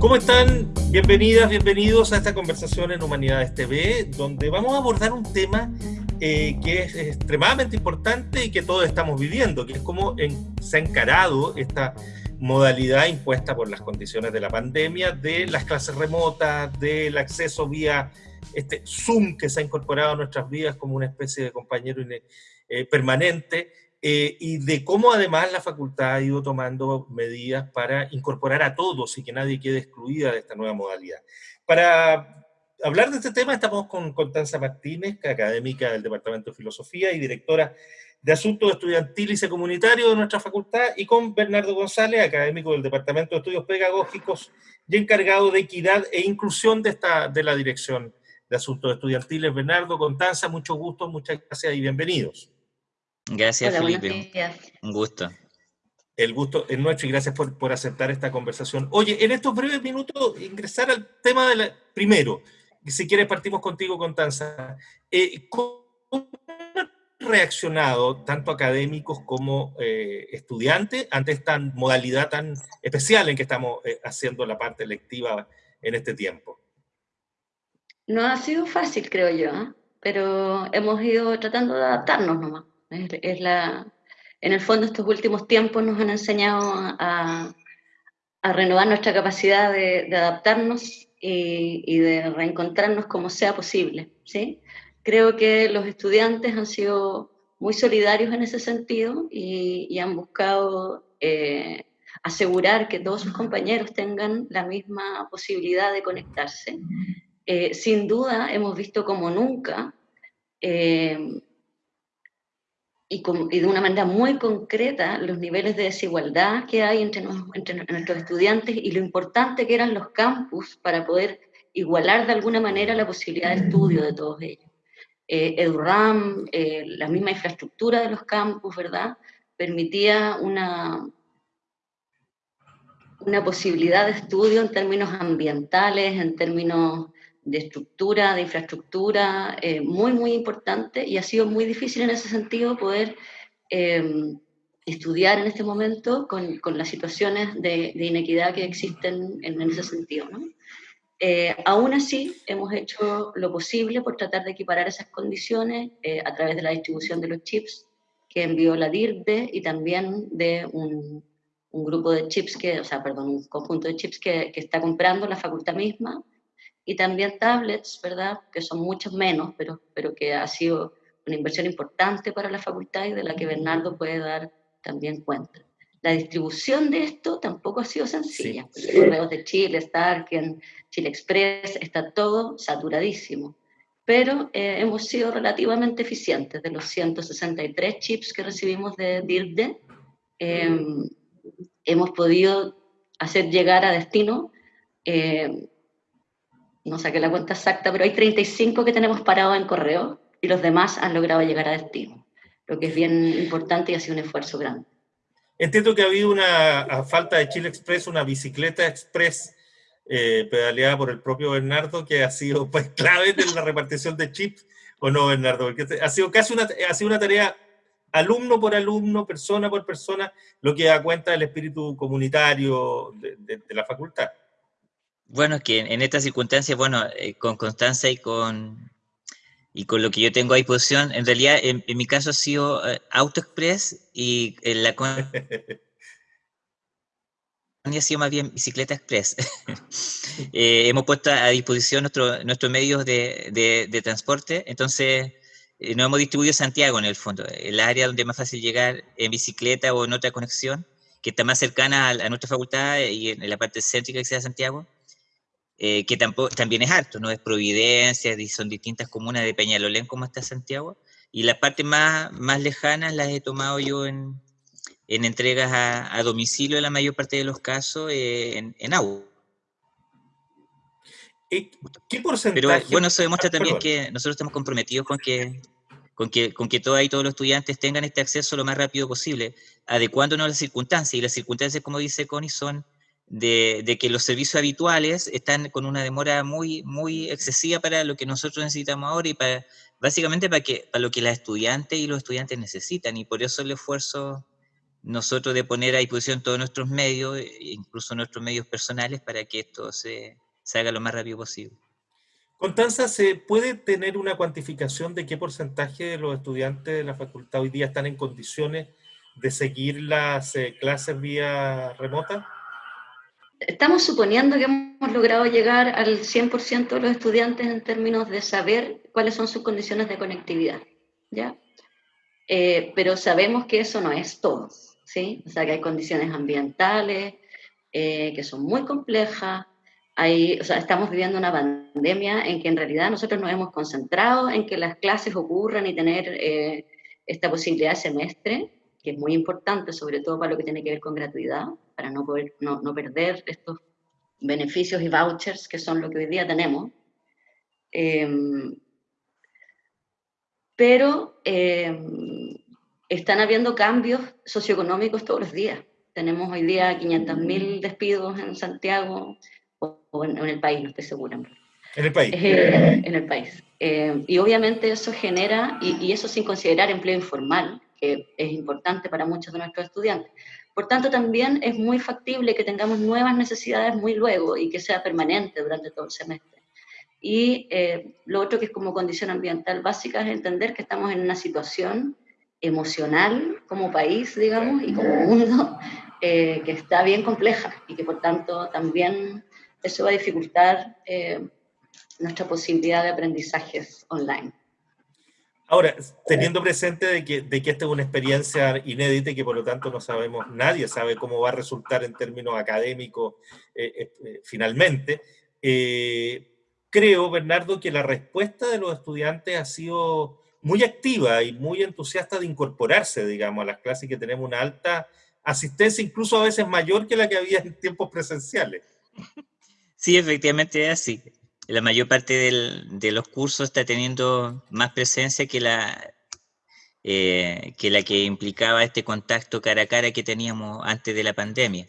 ¿Cómo están? Bienvenidas, bienvenidos a esta conversación en Humanidades TV, donde vamos a abordar un tema eh, que es extremadamente importante y que todos estamos viviendo, que es cómo se ha encarado esta modalidad impuesta por las condiciones de la pandemia de las clases remotas, del acceso vía este Zoom que se ha incorporado a nuestras vidas como una especie de compañero eh, permanente, eh, y de cómo además la facultad ha ido tomando medidas para incorporar a todos y que nadie quede excluida de esta nueva modalidad. Para hablar de este tema estamos con Constanza Martínez, académica del Departamento de Filosofía y directora de Asuntos Estudiantiles y Comunitarios de nuestra facultad, y con Bernardo González, académico del Departamento de Estudios Pedagógicos y encargado de equidad e inclusión de, de la Dirección de Asuntos Estudiantiles. Bernardo, Constanza, mucho gusto, muchas gracias y bienvenidos. Gracias, Felipe. Un gusto. El gusto es nuestro y gracias por, aceptar esta conversación. Oye, en estos breves minutos, ingresar al tema de la... Primero, si quieres partimos contigo, Constanza. Eh, ¿Cómo han reaccionado tanto académicos como eh, estudiantes ante esta modalidad tan especial en que estamos eh, haciendo la parte lectiva en este tiempo? No ha sido fácil, creo yo, pero hemos ido tratando de adaptarnos nomás. Es, la, en el fondo estos últimos tiempos nos han enseñado a, renovar nuestra capacidad de, adaptarnos y, de reencontrarnos como sea posible. ¿sí? Creo que los estudiantes han sido muy solidarios en ese sentido y, y han buscado eh, asegurar que todos sus compañeros tengan la misma posibilidad de conectarse. Eh, sin duda hemos visto como nunca eh, y, de una manera muy concreta los niveles de desigualdad que hay entre, nuestros estudiantes y lo importante que eran los campus para poder igualar de alguna manera la posibilidad de estudio de todos ellos. Eh, EduRAM, eh, la misma infraestructura de los campus, ¿verdad? Permitía una, una posibilidad de estudio en términos ambientales, en términos de estructura, de infraestructura, eh, muy, muy importante y ha sido muy difícil en ese sentido poder em, estudiar en este momento con, con las situaciones de, inequidad que existen en, ese sentido. ¿no? Eh, aún así, hemos hecho lo posible por tratar de equiparar esas condiciones eh, a través de la distribución de los chips que envió la DIRDE y también de un, grupo de chips, que, o sea, perdón, un conjunto de chips que está comprando la facultad misma y también tablets, ¿verdad? Que son muchos menos, pero, pero que ha sido una inversión importante para la facultad y de la que Bernardo puede dar también cuenta. La distribución de esto tampoco ha sido sencilla. Sí. Correos de Chile, Starken, Chile Express, está todo saturadísimo. Pero eh, hemos sido relativamente eficientes. De los 163 chips que recibimos de DIRDE, eh, hemos podido hacer llegar a destino eh, no saqué la cuenta exacta, pero hay 35 que tenemos parados en correo y los demás han logrado llegar a destino, lo que es bien importante y ha sido un esfuerzo grande. Entiendo que ha habido una, falta de Chile Express, una bicicleta express eh, pedaleada por el propio Bernardo, que ha sido pues, clave en la repartición de chips, ¿o no, Bernardo? Porque ha sido casi una, ha sido una tarea alumno por alumno, persona por persona, lo que da cuenta del espíritu comunitario de, de la facultad. Bueno, es que en, estas circunstancias, bueno, eh, con Constanza y con, y con lo que yo tengo a disposición, en realidad en, mi caso ha sido eh, AutoExpress y en la ha sido más bien bicicleta express. Eh, hemos puesto a disposición nuestro, nuestros medios de, de, transporte, entonces nos hemos distribuido Santiago en el fondo, el área donde es más fácil llegar en bicicleta o en otra conexión, que está más cercana a, a nuestra facultad y en la parte céntrica que sea Santiago. Eh, que tampoco, también es harto, ¿no? Es Providencia, son distintas comunas de Peñalolén como está Santiago, y las partes más, más lejanas las he tomado yo en, en entregas a, domicilio en la mayor parte de los casos eh, en, en agua. ¿Qué porcentaje? Pero bueno, eso demuestra ah, también que nosotros estamos comprometidos con que, con que, con que todas y todos los estudiantes tengan este acceso lo más rápido posible, adecuándonos a las circunstancias, y las circunstancias, como dice Connie, son de, que los servicios habituales están con una demora muy, muy excesiva para lo que nosotros necesitamos ahora y para, básicamente para, que, para lo que las estudiantes y los estudiantes necesitan y por eso el esfuerzo nosotros de poner a disposición todos nuestros medios, e incluso nuestros medios personales, para que esto se, se haga lo más rápido posible. Constanza, ¿se puede tener una cuantificación de qué porcentaje de los estudiantes de la facultad hoy día están en condiciones de seguir las eh, clases vía remota? Estamos suponiendo que hemos logrado llegar al 100% de los estudiantes en términos de saber cuáles son sus condiciones de conectividad, ¿ya? Eh, pero sabemos que eso no es todo, ¿sí? O sea, que hay condiciones ambientales eh, que son muy complejas, hay, o sea, estamos viviendo una pandemia en que en realidad nosotros nos hemos concentrado en que las clases ocurran y tener eh, esta posibilidad de semestre, que es muy importante, sobre todo para lo que tiene que ver con gratuidad, para no, poder, no, no perder estos beneficios y vouchers que son lo que hoy día tenemos. Em, pero em, están habiendo cambios socioeconómicos todos los días. Tenemos hoy día 500.000 despidos en Santiago, o, en, el país, no estoy segura. En el país. Eh, en el país. Eh, y obviamente eso genera, y, y, eso sin considerar empleo informal, que es importante para muchos de nuestros estudiantes. Por tanto, también es muy factible que tengamos nuevas necesidades muy luego y que sea permanente durante todo el semestre. Y eh, lo otro que es como condición ambiental básica es entender que estamos en una situación emocional como país, digamos, y como mundo, que está bien compleja y que por tanto también eso va a dificultar eh, nuestra posibilidad de aprendizajes online. Ahora, teniendo presente de que, de que esta es una experiencia inédita y que por lo tanto no sabemos, nadie sabe cómo va a resultar en términos académicos eh, eh, finalmente, creo, Bernardo, que la respuesta de los estudiantes ha sido muy activa y muy entusiasta de incorporarse, digamos, a las clases que tenemos una alta asistencia, incluso a veces mayor que la que había en tiempos presenciales. Sí, efectivamente es así. La mayor parte de los cursos está teniendo más presencia que la, eh, que la que implicaba este contacto cara a cara que teníamos antes de la pandemia.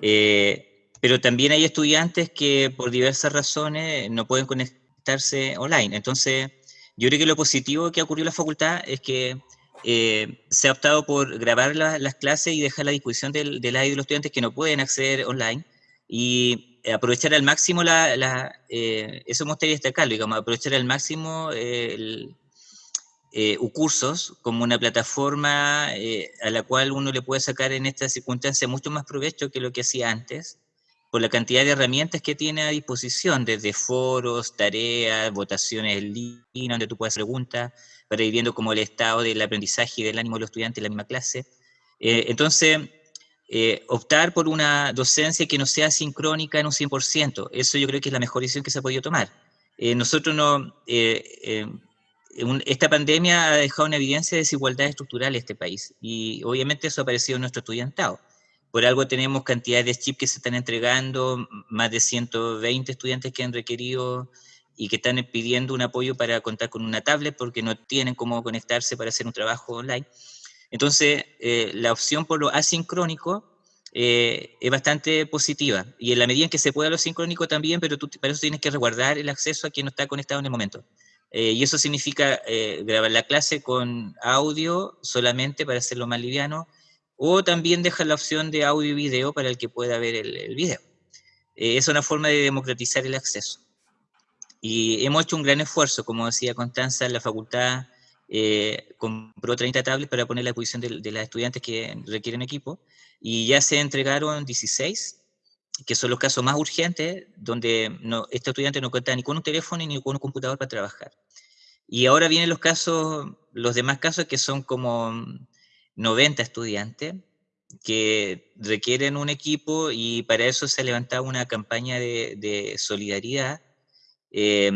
Eh, pero también hay estudiantes que por diversas razones no pueden conectarse online. Entonces, yo creo que lo positivo que ha ocurrido en la facultad es que eh, se ha optado por grabar las clases y dejar la disposición del, del de los estudiantes que no pueden acceder online y aprovechar al máximo la, la eh, eso me gustaría destacarlo, digamos, aprovechar al máximo el, eh, cursos como una plataforma a la cual uno le puede sacar en esta circunstancia mucho más provecho que lo que hacía antes, por la cantidad de herramientas que tiene a disposición, desde foros, tareas, votaciones en línea, donde tú puedes hacer preguntas, para ir viendo como el estado del aprendizaje y del ánimo de los estudiantes en la misma clase. entonces, eh, optar por una docencia que no sea sincrónica en un 100%. Eso yo creo que es la mejor decisión que se ha podido tomar. Eh, nosotros no... Eh, esta pandemia ha dejado una evidencia de desigualdad estructural en este país y obviamente eso ha aparecido en nuestro estudiantado. Por algo tenemos cantidades de chips que se están entregando, más de 120 estudiantes que han requerido y que están pidiendo un apoyo para contar con una tablet porque no tienen cómo conectarse para hacer un trabajo online. Entonces, eh, la opción por lo asincrónico eh, es bastante positiva. Y en la medida en que se pueda lo sincrónico también, pero tú para eso tienes que resguardar el acceso a quien no está conectado en el momento. Eh, y eso significa grabar la clase con audio solamente para hacerlo más liviano, o también dejar la opción de audio y video para el que pueda ver el, el video. es una forma de democratizar el acceso. Y hemos hecho un gran esfuerzo, como decía Constanza, en la facultad eh, compró 30 tablets para poner a la disposición de, de las estudiantes que requieren equipo, y ya se entregaron 16, que son los casos más urgentes, donde no, este estudiante no cuenta ni con un teléfono ni con un computador para trabajar. Y ahora vienen los casos, los demás casos que son como 90 estudiantes, que requieren un equipo y para eso se ha levantado una campaña de, de solidaridad eh,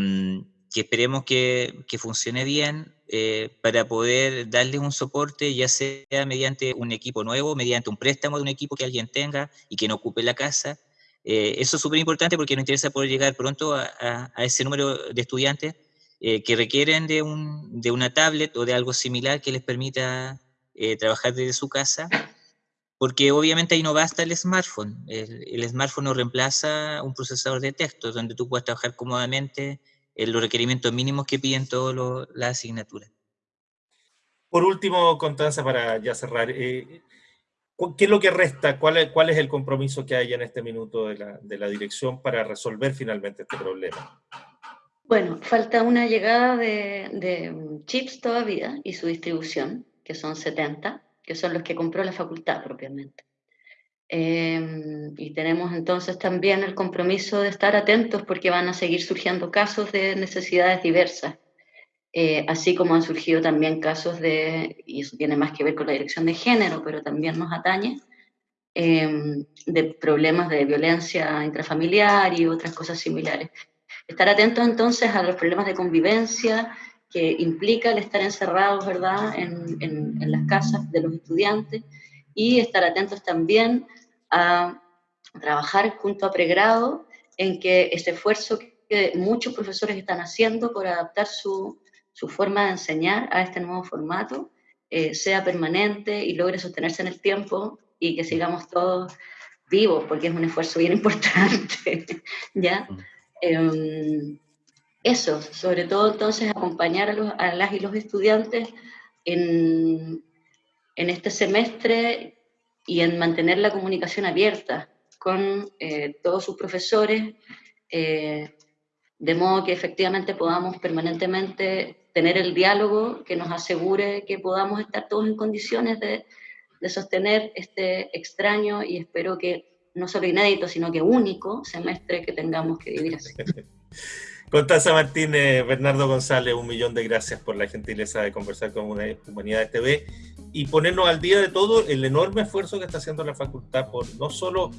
que esperemos que, que funcione bien eh, para poder darles un soporte, ya sea mediante un equipo nuevo, mediante un préstamo de un equipo que alguien tenga y que no ocupe la casa. Eh, eso es súper importante porque nos interesa poder llegar pronto a, ese número de estudiantes eh, que requieren de, un, de, una tablet o de algo similar que les permita trabajar desde su casa, porque obviamente ahí no basta el smartphone. El, el smartphone no reemplaza un procesador de texto donde tú puedas trabajar cómodamente los requerimientos mínimos que piden todas las asignaturas. Por último, Constanza, para ya cerrar, eh, ¿Qué es lo que resta? ¿Cuál es, ¿Cuál es el compromiso que hay en este minuto de la, de la dirección para resolver finalmente este problema? Bueno, falta una llegada de, de, chips todavía y su distribución, que son 70, que son los que compró la facultad propiamente. Eh, y tenemos entonces también el compromiso de estar atentos porque van a seguir surgiendo casos de necesidades diversas, eh, así como han surgido también casos de, y eso tiene más que ver con la dirección de género, pero también nos atañe, eh, de problemas de violencia intrafamiliar y otras cosas similares. Estar atentos entonces a los problemas de convivencia que implica el estar encerrados, ¿verdad?, en, en, en las casas de los estudiantes y estar atentos también a trabajar junto a pregrado en que este esfuerzo que muchos profesores están haciendo por adaptar su, su forma de enseñar a este nuevo formato eh, sea permanente y logre sostenerse en el tiempo y que sigamos todos vivos, porque es un esfuerzo bien importante, ¿ya? Eh, eso, sobre todo entonces acompañar a, los, a, las y los estudiantes en, en este semestre y en mantener la comunicación abierta con eh, todos sus profesores, eh, de modo que efectivamente podamos permanentemente tener el diálogo que nos asegure que podamos estar todos en condiciones de, sostener este extraño y espero que no solo inédito, sino que único semestre que tengamos que vivir así. Constanza Martínez, Bernardo González, un millón de gracias por la gentileza de conversar con Humanidades TV y ponernos al día de todo el enorme esfuerzo que está haciendo la facultad por no solo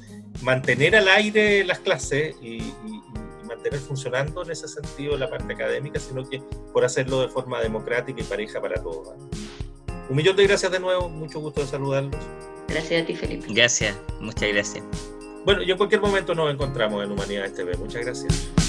mantener al aire las clases y, y, y mantener funcionando en ese sentido la parte académica, sino que por hacerlo de forma democrática y pareja para todos. Un millón de gracias de nuevo, mucho gusto de saludarlos. Gracias a ti, Felipe. Gracias, muchas gracias. Bueno, y en cualquier momento nos encontramos en Humanidades TV. Muchas gracias.